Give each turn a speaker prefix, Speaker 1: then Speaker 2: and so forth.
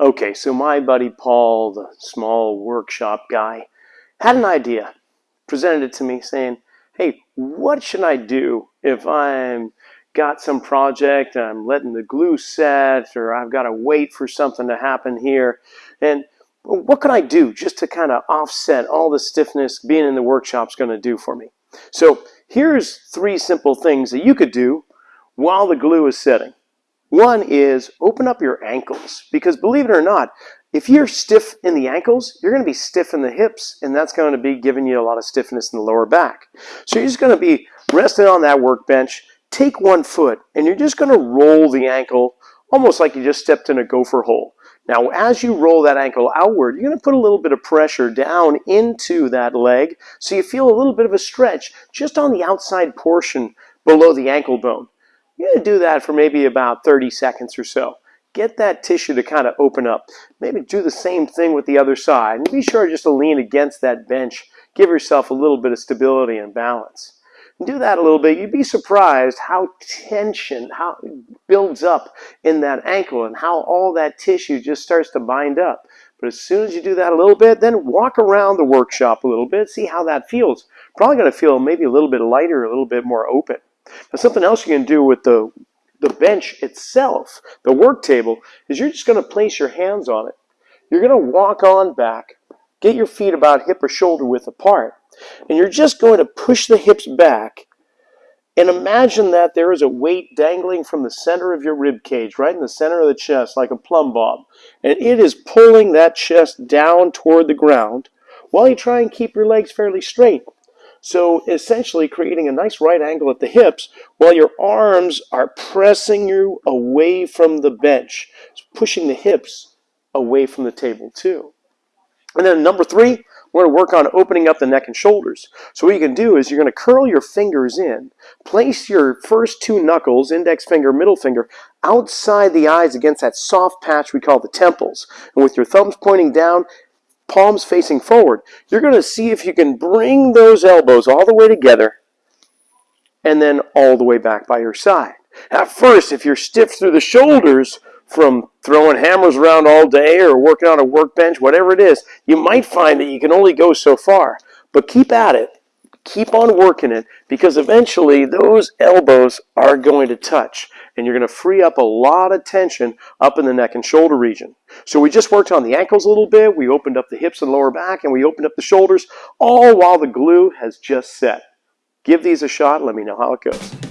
Speaker 1: Okay, so my buddy Paul, the small workshop guy, had an idea, presented it to me saying, hey, what should I do if I'm got some project, I'm letting the glue set, or I've got to wait for something to happen here, and what can I do just to kind of offset all the stiffness being in the workshop is going to do for me? So here's three simple things that you could do while the glue is setting. One is open up your ankles because believe it or not, if you're stiff in the ankles, you're going to be stiff in the hips and that's going to be giving you a lot of stiffness in the lower back. So you're just going to be resting on that workbench, take one foot and you're just going to roll the ankle almost like you just stepped in a gopher hole. Now, as you roll that ankle outward, you're going to put a little bit of pressure down into that leg so you feel a little bit of a stretch just on the outside portion below the ankle bone. You're going to do that for maybe about 30 seconds or so. Get that tissue to kind of open up. Maybe do the same thing with the other side. And be sure just to lean against that bench. Give yourself a little bit of stability and balance. And do that a little bit. You'd be surprised how tension how builds up in that ankle and how all that tissue just starts to bind up. But as soon as you do that a little bit, then walk around the workshop a little bit, see how that feels. Probably going to feel maybe a little bit lighter, a little bit more open. Now something else you can do with the, the bench itself, the work table, is you're just going to place your hands on it. You're going to walk on back, get your feet about hip or shoulder width apart, and you're just going to push the hips back and imagine that there is a weight dangling from the center of your rib cage, right in the center of the chest, like a plumb bob. And it is pulling that chest down toward the ground while you try and keep your legs fairly straight. So essentially creating a nice right angle at the hips while your arms are pressing you away from the bench, pushing the hips away from the table too. And then number three, we're going to work on opening up the neck and shoulders. So what you can do is you're going to curl your fingers in, place your first two knuckles, index finger, middle finger, outside the eyes against that soft patch we call the temples. And with your thumbs pointing down, palms facing forward, you're going to see if you can bring those elbows all the way together and then all the way back by your side. At first, if you're stiff through the shoulders from throwing hammers around all day or working on a workbench, whatever it is, you might find that you can only go so far. But keep at it. Keep on working it because eventually those elbows are going to touch and you're going to free up a lot of tension up in the neck and shoulder region. So we just worked on the ankles a little bit, we opened up the hips and lower back, and we opened up the shoulders, all while the glue has just set. Give these a shot, let me know how it goes.